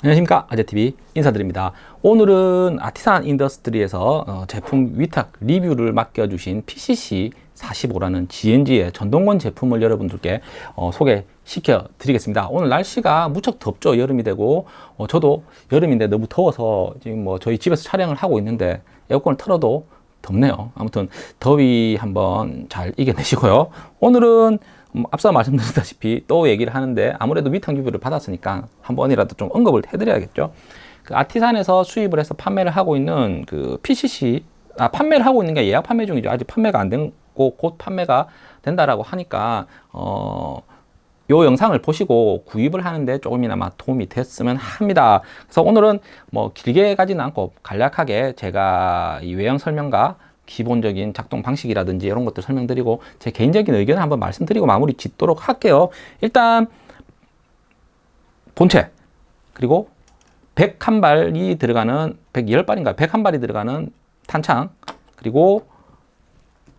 안녕하십니까? 아재TV 인사드립니다. 오늘은 아티산 인더스트리에서 어, 제품 위탁 리뷰를 맡겨주신 PCC 45라는 GNG의 전동건 제품을 여러분들께 어, 소개시켜 드리겠습니다. 오늘 날씨가 무척 덥죠. 여름이 되고 어, 저도 여름인데 너무 더워서 지금 뭐 저희 집에서 촬영을 하고 있는데 에어컨을 틀어도 덥네요. 아무튼 더위 한번 잘 이겨내시고요. 오늘은 음, 앞서 말씀드렸다시피 또 얘기를 하는데 아무래도 위탁 리뷰를 받았으니까 한 번이라도 좀 언급을 해드려야겠죠. 그 아티산에서 수입을 해서 판매를 하고 있는 그 PCC 아 판매를 하고 있는 게 예약 판매 중이죠. 아직 판매가 안 되고 곧 판매가 된다라고 하니까 어. 요 영상을 보시고 구입을 하는데 조금이나마 도움이 됐으면 합니다. 그래서 오늘은 뭐 길게 가지는 않고 간략하게 제가 이 외형 설명과 기본적인 작동 방식이라든지 이런 것들 설명드리고 제 개인적인 의견을 한번 말씀드리고 마무리 짓도록 할게요. 일단 본체 그리고 101발이 들어가는 110발인가 101발이 들어가는 탄창 그리고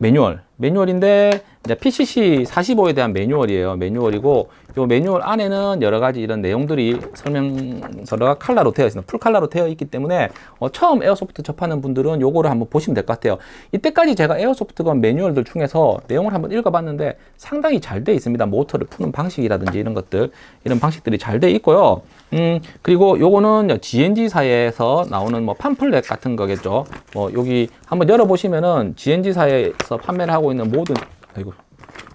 매뉴얼. 매뉴얼인데 이제 PCC 45에 대한 매뉴얼이에요. 매뉴얼이고 이 매뉴얼 안에는 여러 가지 이런 내용들이 설명서가 칼라로 되어 있습니다. 풀 칼라로 되어 있기 때문에 어, 처음 에어소프트 접하는 분들은 요거를 한번 보시면 될 것 같아요. 이때까지 제가 에어소프트건 매뉴얼들 중에서 내용을 한번 읽어봤는데 상당히 잘 되어 있습니다. 모터를 푸는 방식이라든지 이런 것들 이런 방식들이 잘 되어 있고요 음 그리고 요거는 GNG사에서 나오는 뭐 팜플렛 같은 거겠죠 뭐 여기 한번 열어보시면은 GNG사에서 판매를 하고 있는 모든 아이고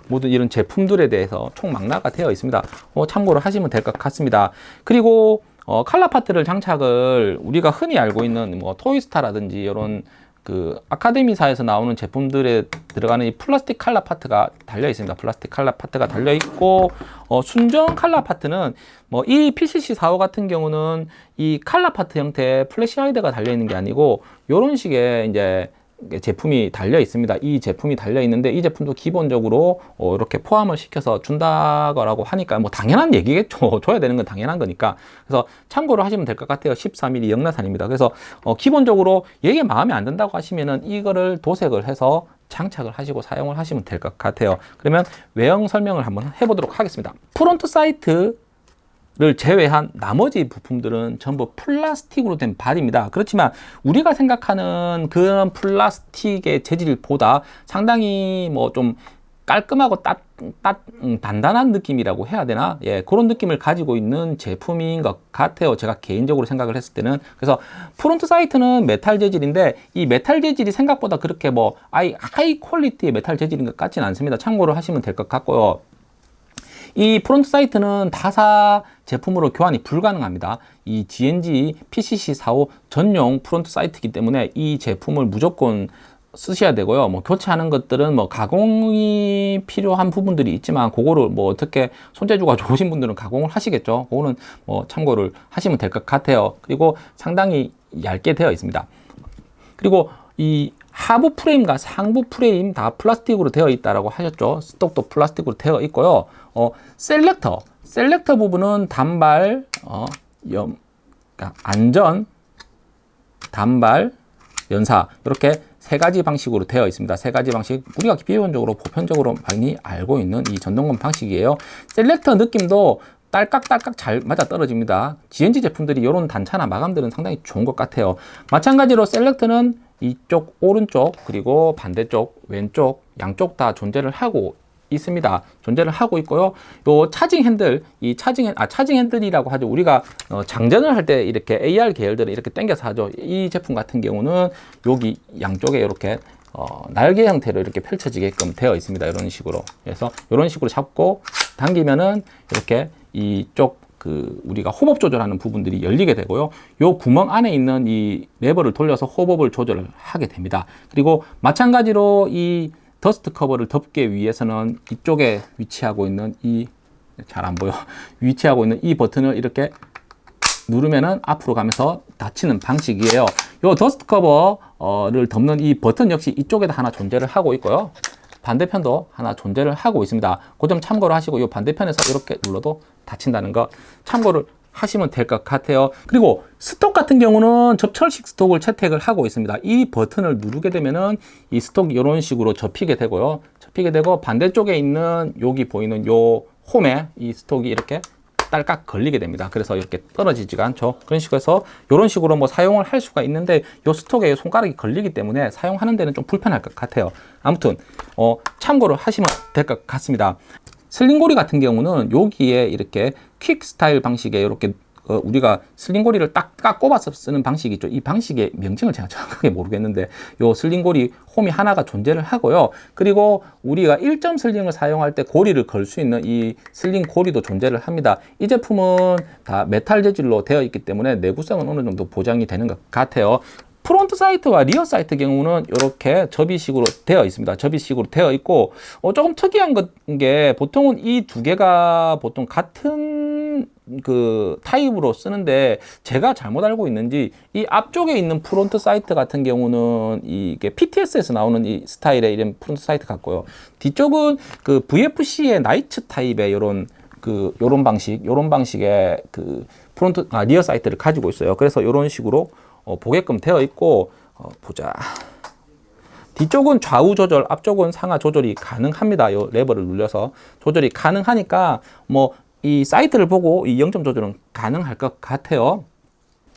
모든 이런 제품들에 대해서 총 망라가 되어 있습니다. 어, 참고로 하시면 될 것 같습니다. 그리고 어, 칼라 파트를 장착을 우리가 흔히 알고 있는 뭐 토이스타라든지 이런 그 아카데미사에서 나오는 제품들에 들어가는 이 플라스틱 칼라 파트가 달려 있습니다. 플라스틱 칼라 파트가 달려 있고 어, 순정 칼라 파트는 뭐 이 PCC45 같은 경우는 이 칼라 파트 형태의 flash hider가 달려 있는 게 아니고 이런 식의 이제 제품이 달려 있습니다. 이 제품이 달려 있는데 이 제품도 기본적으로 어, 이렇게 포함을 시켜서 준다고 하니까 뭐 당연한 얘기겠죠. 줘야 되는 건 당연한 거니까. 그래서 참고로 하시면 될 것 같아요. 13mm 역나사입니다. 그래서 어, 기본적으로 얘가 마음에 안 든다고 하시면은 이거를 도색을 해서 장착을 하시고 사용을 하시면 될 것 같아요. 그러면 외형 설명을 한번 해보도록 하겠습니다. front sight를 제외한 나머지 부품들은 전부 플라스틱으로 된 발입니다. 그렇지만 우리가 생각하는 그런 플라스틱의 재질보다 상당히 뭐좀 깔끔하고 따, 따, 음, 단단한 느낌이라고 해야 되나? 예, 그런 느낌을 가지고 있는 제품인 것 같아요. 제가 개인적으로 생각을 했을 때는. 그래서 front sight는 메탈 재질인데 이 메탈 재질이 생각보다 그렇게 뭐 아이 high quality의 메탈 재질인 것 같지는 않습니다. 참고로 하시면 될 것 같고요. 이 front sight는 타사 제품으로 교환이 불가능합니다. 이 GNG PCC45 전용 front sight이기 때문에 이 제품을 무조건 쓰셔야 되고요. 뭐 교체하는 것들은 뭐 가공이 필요한 부분들이 있지만 그거를 뭐 어떻게 손재주가 좋으신 분들은 가공을 하시겠죠. 그거는 뭐 참고를 하시면 될 것 같아요. 그리고 상당히 얇게 되어 있습니다. 그리고 이 하부 프레임과 상부 프레임 다 플라스틱으로 되어 있다라고 하셨죠. stock도 플라스틱으로 되어 있고요. 어, selector, selector 부분은 단발, 어, 염, 그러니까 안전, 단발, 연사 이렇게 세 가지 방식으로 되어 있습니다. 세 가지 방식 우리가 기본적으로 보편적으로 많이 알고 있는 이 전동건 방식이에요. 셀렉터 느낌도 딸깍딸깍 잘 맞아 떨어집니다. GNG 제품들이 이런 단차나 마감들은 상당히 좋은 것 같아요. 마찬가지로 셀렉터는 이쪽 오른쪽 그리고 반대쪽 왼쪽 양쪽 다 존재를 하고 있습니다. 존재를 하고 있고요. 요 차징 핸들, 이 차징 아 차징 핸들이라고 하죠. 우리가 어, 장전을 할 때 이렇게 AR 계열들을 이렇게 당겨서 하죠. 이 제품 같은 경우는 여기 양쪽에 이렇게 어, 날개 형태로 이렇게 펼쳐지게끔 되어 있습니다. 이런 식으로. 그래서 이런 식으로 잡고 당기면은 이렇게 이쪽 그 우리가 hop-up 조절하는 부분들이 열리게 되고요. 요 구멍 안에 있는 이 레버를 돌려서 hop-up을 조절을 하게 됩니다. 그리고 마찬가지로 이 dust cover를 덮기 위해서는 이쪽에 위치하고 있는 이 잘 안 보여 위치하고 있는 이 버튼을 이렇게 누르면은 앞으로 가면서 닫히는 방식이에요. 요 dust cover를 덮는 이 버튼 역시 이쪽에다 하나 존재를 하고 있고요. 반대편도 하나 존재를 하고 있습니다. 그 점 참고를 하시고 이 반대편에서 이렇게 눌러도 닫힌다는 거 참고를 하시면 될 것 같아요. 그리고 stock 같은 경우는 접철식 stock을 채택을 하고 있습니다. 이 버튼을 누르게 되면은 이 stock 이런 식으로 접히게 되고요. 접히게 되고 반대쪽에 있는 여기 보이는 요 홈에 이 stock이 이렇게 딸깍 걸리게 됩니다. 그래서 이렇게 떨어지지가 않죠. 그런 식으로 해서 이런 식으로 뭐 사용을 할 수가 있는데 요 stock에 손가락이 걸리기 때문에 사용하는 데는 좀 불편할 것 같아요. 아무튼 어, 참고를 하시면 될 것 같습니다. sling고리 같은 경우는 여기에 이렇게 quick style 방식의 이렇게 어, 우리가 sling고리를 딱, 딱 꼽아서 쓰는 방식이 있죠. 이 방식의 명칭을 제가 정확하게 모르겠는데 요 sling고리 홈이 하나가 존재를 하고요. 그리고 우리가 1점 sling을 사용할 때 고리를 걸 수 있는 이 sling 고리도 존재를 합니다. 이 제품은 다 메탈 재질로 되어 있기 때문에 내구성은 어느 정도 보장이 되는 것 같아요. front sight와 rear sight 경우는 이렇게 접이식으로 되어 있습니다. 접이식으로 되어 있고 어, 조금 특이한 게 보통은 이 두 개가 보통 같은 그 타입으로 쓰는데 제가 잘못 알고 있는지 이 앞쪽에 있는 front sight 같은 경우는 이게 PTS에서 나오는 이 스타일의 이런 front sight 같고요. 뒤쪽은 그 VFC의 나이츠 타입의 이런 그 요런 방식, 요런 방식의 그 front 아 rear sight를 가지고 있어요. 그래서 이런 식으로 어, 보게끔 되어 있고 어, 보자. 뒤쪽은 좌우 조절, 앞쪽은 상하 조절이 가능합니다. 이 레버를 눌려서 조절이 가능하니까 뭐 이 sight를 보고 이 0점 조절은 가능할 것 같아요.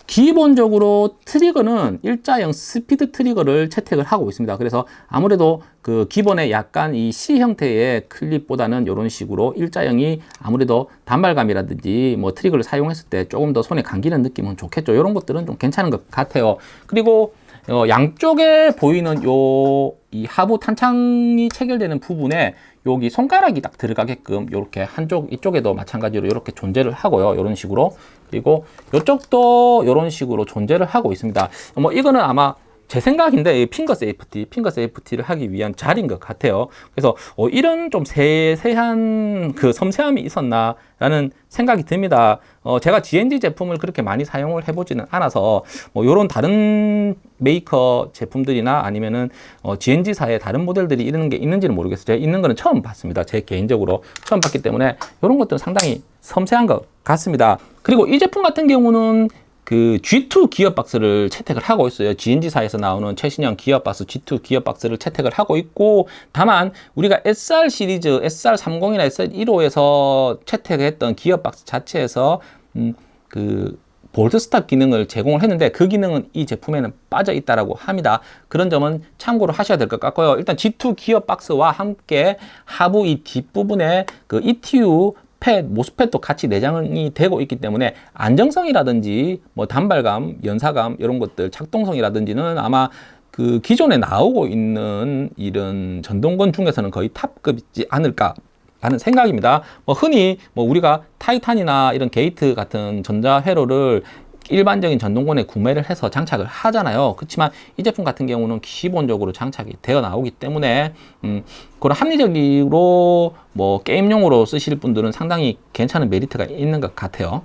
기본적으로 trigger는 일자형 speed trigger를 채택을 하고 있습니다. 그래서 아무래도 그 기본의 약간 이 C 형태의 클립보다는 이런 식으로 일자형이 아무래도 단발감이라든지 뭐 trigger를 사용했을 때 조금 더 손에 감기는 느낌은 좋겠죠. 이런 것들은 좀 괜찮은 것 같아요. 그리고 어, 양쪽에 보이는 요 이 하부 탄창이 체결되는 부분에 여기 손가락이 딱 들어가게끔 이렇게 한쪽 이쪽에도 마찬가지로 이렇게 존재를 하고요. 이런 식으로 그리고 이쪽도 이런 식으로 존재를 하고 있습니다. 뭐 이거는 아마 제 생각인데 finger safety, finger safety를 하기 위한 자리인 것 같아요. 그래서 어, 이런 좀 세세한 그 섬세함이 있었나라는 생각이 듭니다. 어, 제가 GNG 제품을 그렇게 많이 사용을 해보지는 않아서 뭐 이런 다른 메이커 제품들이나 아니면은 어, GNG사의 다른 모델들이 이런 게 있는지는 모르겠어요. 제가 있는 거는 처음 봤습니다. 제 개인적으로 처음 봤기 때문에 이런 것들은 상당히 섬세한 것 같습니다. 그리고 이 제품 같은 경우는 그 G2 gearbox를 채택을 하고 있어요. GNG사에서 나오는 최신형 gearbox G2 gearbox를 채택을 하고 있고 다만 우리가 SR 시리즈 SR30이나 SR15에서 채택했던 기어박스 자체에서 음, 그 bolt stop 기능을 제공을 했는데 그 기능은 이 제품에는 빠져 있다라고 합니다. 그런 점은 참고로 하셔야 될 것 같고요. 일단 G2 기어 박스와 함께 하부 이 뒷부분에 그 ETU 펫, MOSFET도 같이 내장이 되고 있기 때문에 안정성이라든지 뭐 단발감, 연사감 이런 것들 작동성이라든지는 아마 그 기존에 나오고 있는 이런 전동건 중에서는 거의 탑급이지 않을까 하는 생각입니다. 뭐 흔히 뭐 우리가 타이탄이나 이런 게이트 같은 전자 회로를 일반적인 전동건에 구매를 해서 장착을 하잖아요. 그렇지만 이 제품 같은 경우는 기본적으로 장착이 되어 나오기 때문에 음, 그런 합리적으로 뭐 게임용으로 쓰실 분들은 상당히 괜찮은 메리트가 있는 것 같아요.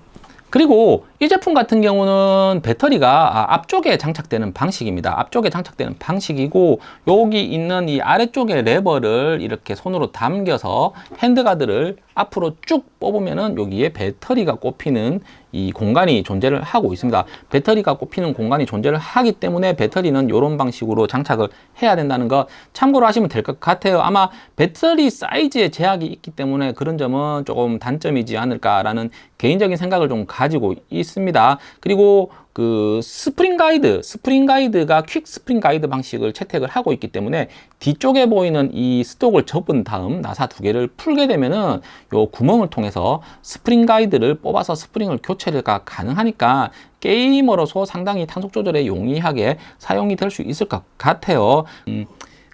그리고 이 제품 같은 경우는 배터리가 아, 앞쪽에 장착되는 방식입니다. 앞쪽에 장착되는 방식이고 여기 있는 이 아래쪽에 레버를 이렇게 손으로 당겨서 handguard를 앞으로 쭉 뽑으면은 여기에 배터리가 꼽히는 이 공간이 존재를 하고 있습니다. 배터리가 꼽히는 공간이 존재를 하기 때문에 배터리는 이런 방식으로 장착을 해야 된다는 거 참고로 하시면 될 것 같아요. 아마 배터리 사이즈에 제약이 있기 때문에 그런 점은 조금 단점이지 않을까라는 개인적인 생각을 좀 가지고 있습니다. 그리고 그 spring guide, spring guide가 quick spring guide 방식을 채택을 하고 있기 때문에 뒤쪽에 보이는 이 stock을 접은 다음 나사 두 개를 풀게 되면은 요 구멍을 통해서 spring guide를 뽑아서 스프링을 교체가 가능하니까 게이머로서 상당히 탄속 조절에 용이하게 사용이 될 수 있을 것 같아요. 음,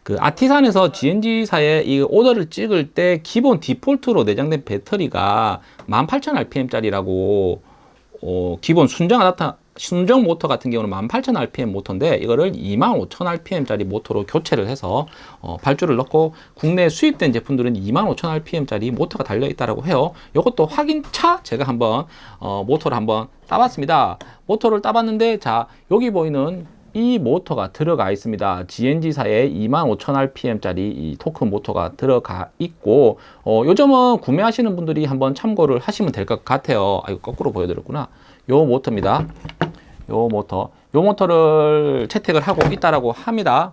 그 아티산에서 GNG사에 이 오더를 찍을 때 기본 default로 내장된 배터리가 18,000rpm짜리라고 어, 기본 순정 아답터 순정 모터 같은 경우는 18,000rpm 모터인데 이거를 25,000rpm짜리 모터로 교체를 해서 어, 발주를 넣고 국내에 수입된 제품들은 25,000rpm짜리 모터가 달려 있다고 해요. 이것도 확인차 제가 한번 어, 모터를 한번 따봤습니다. 모터를 따봤는데 자 여기 보이는 이 모터가 들어가 있습니다. GNG사의 25,000rpm짜리 이 torque motor가 들어가 있고 어, 요 점은 구매하시는 분들이 한번 참고를 하시면 될 것 같아요. 아, 이거 거꾸로 보여드렸구나. 요 모터입니다. 요 모터. 요 모터를 채택을 하고 있다라고 합니다.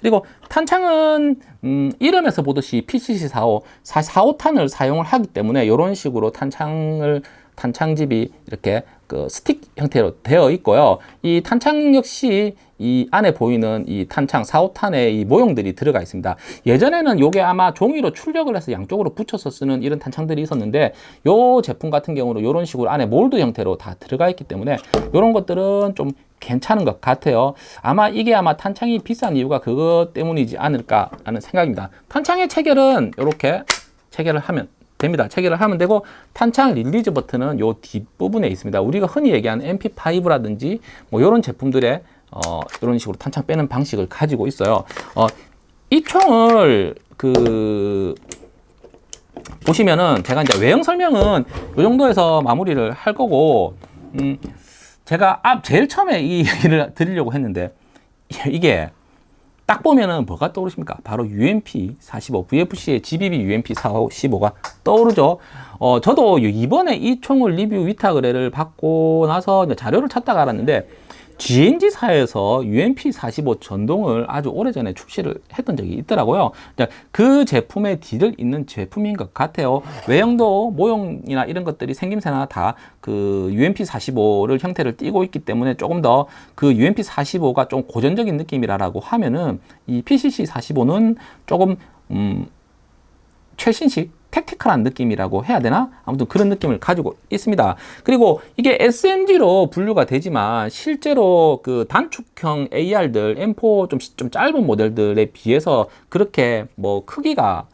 그리고 탄창은 음, 이름에서 보듯이 PCC45, 45탄을 사용을 하기 때문에 이런 식으로 탄창을 탄창집이 이렇게 그 스틱 형태로 되어 있고요. 이 탄창 역시 이 안에 보이는 이 탄창 4, 5탄의 이 모형들이 들어가 있습니다. 예전에는 요게 아마 종이로 출력을 해서 양쪽으로 붙여서 쓰는 이런 탄창들이 있었는데 요 제품 같은 경우는 이런 식으로 안에 몰드 형태로 다 들어가 있기 때문에 이런 것들은 좀 괜찮은 것 같아요. 아마 이게 아마 탄창이 비싼 이유가 그것 때문이지 않을까라는 생각입니다. 탄창의 체결은 이렇게 체결을 하면 됩니다. 체결을 하면 되고 탄창 release 버튼은 요 뒷부분에 있습니다. 우리가 흔히 얘기하는 MP5라든지 뭐 이런 제품들의 어, 이런 식으로 탄창 빼는 방식을 가지고 있어요. 어, 이 총을 그 보시면은 제가 이제 외형 설명은 이 정도에서 마무리를 할 거고 음, 제가 앞 제일 처음에 이 얘기를 드리려고 했는데 이게 딱 보면은 뭐가 떠오르십니까? 바로 UMP 45, VFC의 GBB UMP 45가 떠오르죠. 어, 저도 이번에 이 총을 리뷰 위탁 의뢰를 받고 나서 자료를 찾다가 알았는데 GNG사에서 UMP45 전동을 아주 오래전에 출시를 했던 적이 있더라고요. 그 제품에 뒤를 잇는 제품인 것 같아요. 외형도 모형이나 이런 것들이 생김새나 다 그 UMP45를 형태를 띠고 있기 때문에 조금 더 그 UMP45가 좀 고전적인 느낌이라고 하면은 이 PCC45는 조금 음 최신식 택티컬한 느낌이라고 해야 되나? 아무튼 그런 느낌을 가지고 있습니다. 그리고 이게 SMG로 분류가 되지만 실제로 그 단축형 AR들 M4 좀, 좀 짧은 모델들에 비해서 그렇게 뭐 크기가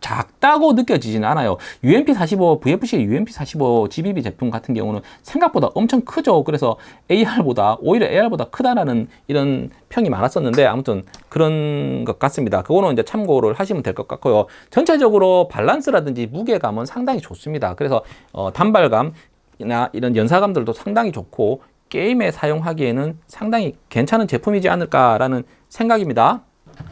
작다고 느껴지지는 않아요. UMP45, VFC UMP45 GBB 제품 같은 경우는 생각보다 엄청 크죠. 그래서 AR보다, 오히려 AR보다 크다라는 이런 평이 많았었는데 아무튼 그런 것 같습니다. 그거는 이제 참고를 하시면 될 것 같고요. 전체적으로 밸런스라든지 무게감은 상당히 좋습니다. 그래서 어, 단발감이나 이런 연사감들도 상당히 좋고 게임에 사용하기에는 상당히 괜찮은 제품이지 않을까라는 생각입니다.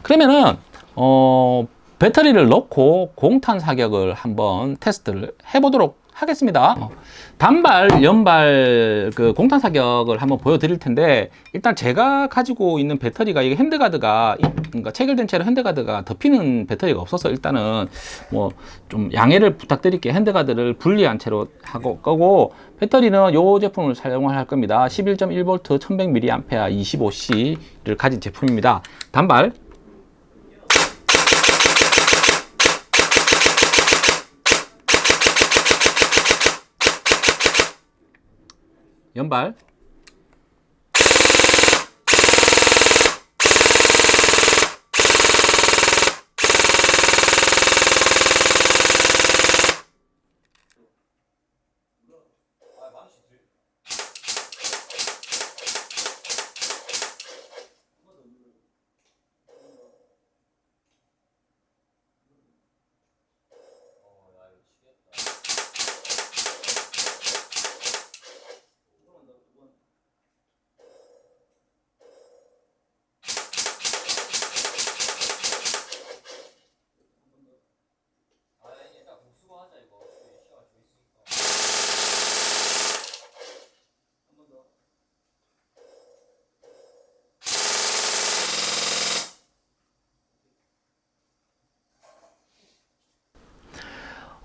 그러면은 어, 배터리를 넣고 공탄 사격을 한번 테스트를 해보도록 하겠습니다. 어, 단발, 연발 그 공탄 사격을 한번 보여드릴 텐데 일단 제가 가지고 있는 배터리가 이게 핸드가드가 그러니까 체결된 채로 핸드가드가 덮이는 배터리가 없어서 일단은 뭐 좀 양해를 부탁드릴게요. 핸드가드를 분리한 채로 하고 거고 배터리는 요 제품을 사용을 할 겁니다. 11.1V 1100mAh 25C를 가진 제품입니다. 단발 연발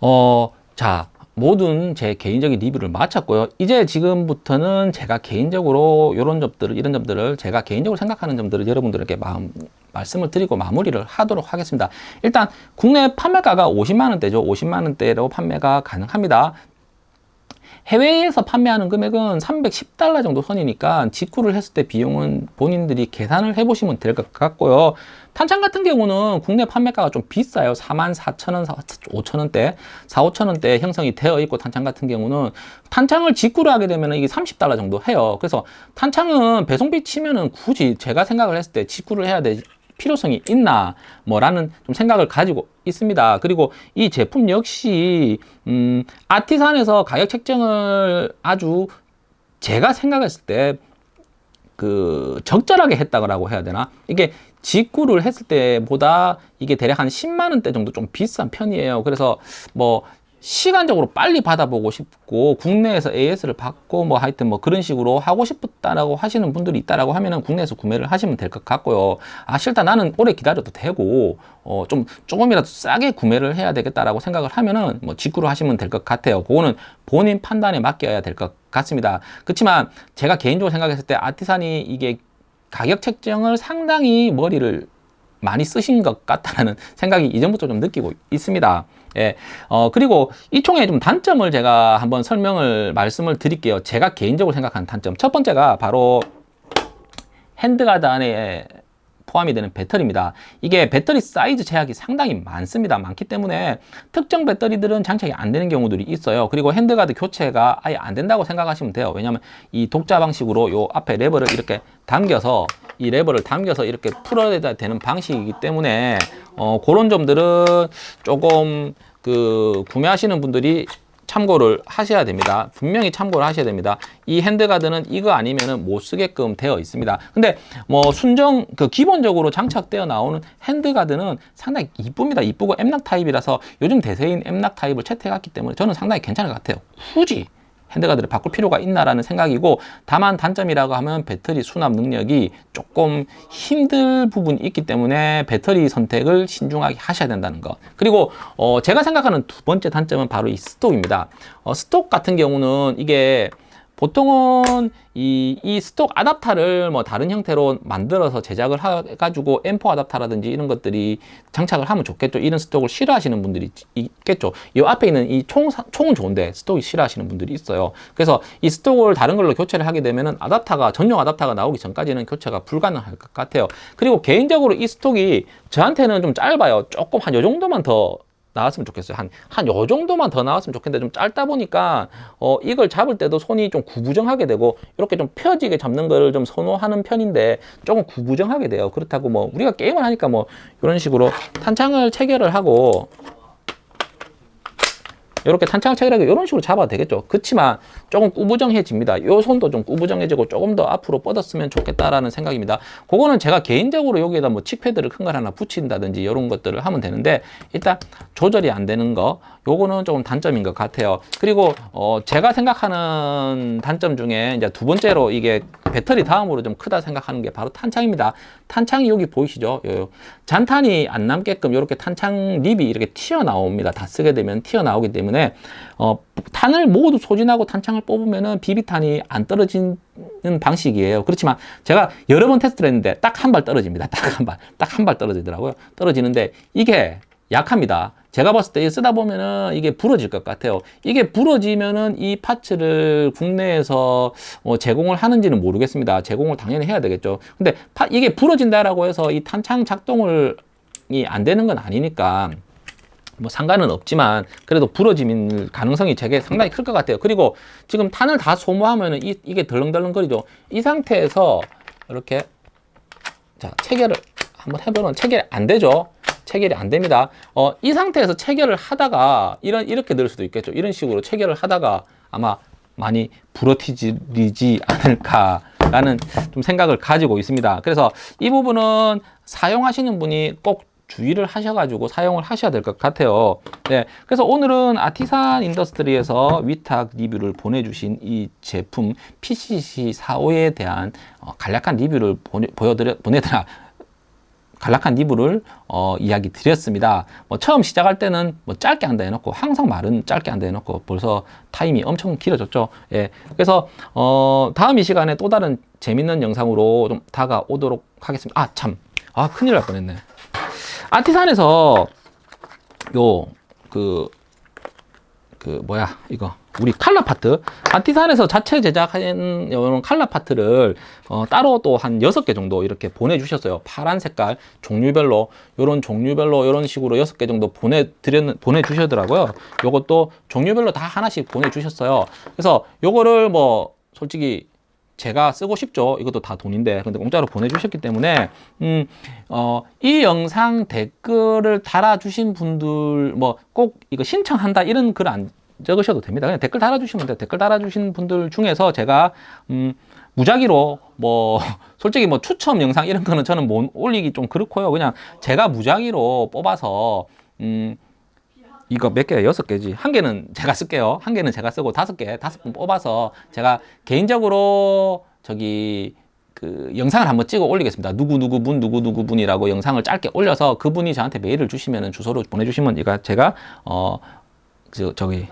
어, 자, 모든 제 개인적인 리뷰를 마쳤고요. 이제 지금부터는 제가 개인적으로 이런 점들을, 이런 점들을 제가 개인적으로 생각하는 점들을 여러분들에게 마음, 말씀을 드리고 마무리를 하도록 하겠습니다. 일단 국내 판매가가 50만 원대죠. 50만 원대로 판매가 가능합니다. 해외에서 판매하는 금액은 310달러 정도 선이니까 직구를 했을 때 비용은 본인들이 계산을 해보시면 될 것 같고요. 탄창 같은 경우는 국내 판매가가 좀 비싸요. 44,000원, 5,000원대, 4, 5,000원대 형성이 되어 있고 탄창 같은 경우는 탄창을 직구를 하게 되면 이게 30달러 정도 해요. 그래서 탄창은 배송비 치면은 굳이 제가 생각을 했을 때 직구를 해야 되 필요성이 있나 뭐라는 좀 생각을 가지고 있습니다. 그리고 이 제품 역시 음, 아티산에서 가격 책정을 아주 제가 생각했을 때 그 적절하게 했다고 해야 되나 이게 직구를 했을 때보다 이게 대략 한 10만 원대 정도 좀 비싼 편이에요. 그래서 뭐 시간적으로 빨리 받아보고 싶고 국내에서 AS를 받고 뭐 하여튼 뭐 그런 식으로 하고 싶다라고 하시는 분들이 있다라고 하면은 국내에서 구매를 하시면 될 것 같고요. 아 싫다 나는 오래 기다려도 되고 어 좀 조금이라도 싸게 구매를 해야 되겠다라고 생각을 하면은 뭐 직구로 하시면 될 것 같아요. 그거는 본인 판단에 맡겨야 될 것 같습니다. 그렇지만 제가 개인적으로 생각했을 때 Artisan이 이게 가격 책정을 상당히 머리를 많이 쓰신 것 같다는 생각이 이전부터 좀 느끼고 있습니다. 예, 어, 그리고 이 총의 좀 단점을 제가 한번 설명을 말씀을 드릴게요. 제가 개인적으로 생각하는 단점. 첫 번째가 바로 handguard 안에 포함이 되는 배터리입니다. 이게 배터리 사이즈 제약이 상당히 많습니다. 많기 때문에 특정 배터리들은 장착이 안 되는 경우들이 있어요. 그리고 handguard 교체가 아예 안 된다고 생각하시면 돼요. 왜냐하면 이 독자 방식으로 요 앞에 레버를 이렇게 당겨서 이 레버를 당겨서 이렇게 풀어야 되는 방식이기 때문에 어, 그런 점들은 조금 그 구매하시는 분들이 참고를 하셔야 됩니다. 분명히 참고를 하셔야 됩니다. 이 handguard는 이거 아니면은 못 쓰게끔 되어 있습니다. 근데 뭐 순정 그 기본적으로 장착되어 나오는 handguard는 상당히 이쁩니다. 이쁘고 M-LOK 타입이라서 요즘 대세인 M-LOK 타입을 채택했기 때문에 저는 상당히 괜찮은 것 같아요. 굳이 handguard를 바꿀 필요가 있나라는 생각이고 다만 단점이라고 하면 배터리 수납 능력이 조금 힘들 부분이 있기 때문에 배터리 선택을 신중하게 하셔야 된다는 거 그리고 어 제가 생각하는 두 번째 단점은 바로 이 stock입니다. 어 stock 같은 경우는 이게 보통은 이, 이 stock 아답터를 뭐 다른 형태로 만들어서 제작을 해가지고 M4 아답터라든지 이런 것들이 장착을 하면 좋겠죠. 이런 stock을 싫어하시는 분들이 있겠죠. 이 앞에 있는 이 총, 총은 좋은데 stock이 싫어하시는 분들이 있어요. 그래서 이 stock을 다른 걸로 교체를 하게 되면은 아답터가, 전용 아답터가 나오기 전까지는 교체가 불가능할 것 같아요. 그리고 개인적으로 이 스톡이 저한테는 좀 짧아요. 조금 한 요 정도만 더 나왔으면 좋겠어요. 한, 한 요 정도만 더 나왔으면 좋겠는데 좀 짧다 보니까, 어, 이걸 잡을 때도 손이 좀 구부정하게 되고, 이렇게 좀 펴지게 잡는 거를 좀 선호하는 편인데, 조금 구부정하게 돼요. 그렇다고 뭐, 우리가 게임을 하니까 뭐, 이런 식으로 탄창을 체결을 하고, 이렇게 체결하게 이런 식으로 잡아도 되겠죠. 그렇지만 조금 꾸부정해집니다. 이 손도 좀 꾸부정해지고 조금 더 앞으로 뻗었으면 좋겠다라는 생각입니다. 그거는 제가 개인적으로 여기에다 뭐 칙패드를 큰 걸 하나 붙인다든지 이런 것들을 하면 되는데 일단 조절이 안 되는 거 요거는 조금 단점인 것 같아요. 그리고 어 제가 생각하는 단점 중에 이제 두 번째로 이게 배터리 다음으로 좀 크다 생각하는 게 바로 탄창입니다. 탄창이 여기 보이시죠? 요, 잔탄이 안 남게끔 이렇게 탄창 립이 이렇게 튀어나옵니다. 다 쓰게 되면 튀어나오기 때문에 어, 탄을 모두 소진하고 탄창을 뽑으면은 비비탄이 안 떨어지는 방식이에요. 그렇지만 제가 여러 번 테스트를 했는데 딱 한 발 떨어집니다. 딱 한 발, 딱 한 발 떨어지더라고요. 떨어지는데 이게 약합니다. 제가 봤을 때 쓰다 보면은 이게 부러질 것 같아요. 이게 부러지면은 이 파츠를 국내에서 어 제공을 하는지는 모르겠습니다. 제공을 당연히 해야 되겠죠. 근데 파, 이게 부러진다라고 해서 이 탄창 작동을 이안 되는 건 아니니까 뭐 상관은 없지만 그래도 부러짐 가능성이 제게 상당히 클 것 같아요. 그리고 지금 탄을 다 소모하면은 이, 이게 덜렁덜렁거리죠. 이 상태에서 이렇게 자 체결을 한번 해보면 체결이 안 되죠. 체결이 안 됩니다. 어, 이 상태에서 체결을 하다가 이런 이렇게 될 수도 있겠죠. 이런 식으로 체결을 하다가 아마 많이 부러뜨리지 않을까라는 좀 생각을 가지고 있습니다. 그래서 이 부분은 사용하시는 분이 꼭 주의를 하셔가지고 사용을 하셔야 될 것 같아요. 네, 그래서 오늘은 Artisan Industry에서 위탁 리뷰를 보내주신 이 제품 PCC45에 대한 어, 간략한 리뷰를 보내, 보여드려, 보내드라, 간략한 리뷰를 어, 이야기 드렸습니다. 뭐 처음 시작할 때는 뭐 짧게 한다 해놓고 항상 말은 짧게 한다 해놓고 벌써 타임이 엄청 길어졌죠. 예. 그래서 어, 다음 이 시간에 또 다른 재밌는 영상으로 좀 다가오도록 하겠습니다. 아 참, 아 큰일 날 뻔했네. 아티산에서 요 그 그 뭐야 이거. 우리 칼라 파트. 아티산에서 자체 제작한 이런 칼라 파트를 어, 따로 또 한 여섯 개 정도 이렇게 보내주셨어요. 파란 색깔 종류별로 이런 종류별로 이런 식으로 여섯 개 정도 보내드렸 보내주셨더라고요. 요것도 종류별로 다 하나씩 보내주셨어요. 그래서 요거를 뭐 솔직히 제가 쓰고 싶죠. 이것도 다 돈인데. 근데 공짜로 보내주셨기 때문에, 음, 어, 이 영상 댓글을 달아주신 분들, 뭐, 꼭 이거 신청한다, 이런 글 안 적으셔도 됩니다. 그냥 댓글 달아주시면 돼요. 댓글 달아주신 분들 중에서 제가, 음, 무작위로, 뭐, 솔직히 뭐 추첨 영상 이런 거는 저는 못 올리기 좀 그렇고요. 그냥 제가 무작위로 뽑아서, 음, 이거 몇 개야? 여섯 개지. 한 개는 제가 쓸게요. 한 개는 제가 쓰고 다섯 개, 다섯 분 뽑아서 제가 개인적으로 저기 그 영상을 한번 찍어 올리겠습니다. 누구 누구 분 누구 누구 분이라고 영상을 짧게 올려서 그분이 저한테 메일을 주시면은 주소로 보내주시면 이거 제가 어 저, 저기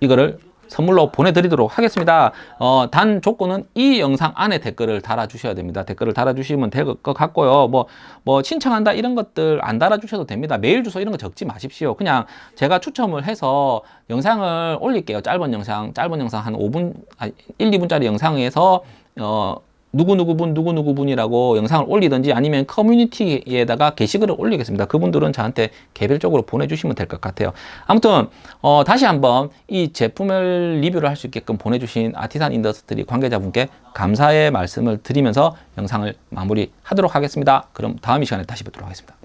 이거를 선물로 보내드리도록 하겠습니다. 어, 단 조건은 이 영상 안에 댓글을 달아주셔야 됩니다. 댓글을 달아주시면 될 것 같고요. 뭐, 뭐, 신청한다 이런 것들 안 달아주셔도 됩니다. 메일 주소 이런 거 적지 마십시오. 그냥 제가 추첨을 해서 영상을 올릴게요. 짧은 영상, 짧은 영상 한 5분, 아, 1, 2분짜리 영상에서, 어, 누구누구분 누구누구분이라고 영상을 올리든지 아니면 커뮤니티에다가 게시글을 올리겠습니다. 그분들은 저한테 개별적으로 보내주시면 될 것 같아요. 아무튼 어, 다시 한번 이 제품을 리뷰를 할 수 있게끔 보내주신 Artisan Industry 관계자분께 감사의 말씀을 드리면서 영상을 마무리하도록 하겠습니다. 그럼 다음 이 시간에 다시 뵙도록 하겠습니다.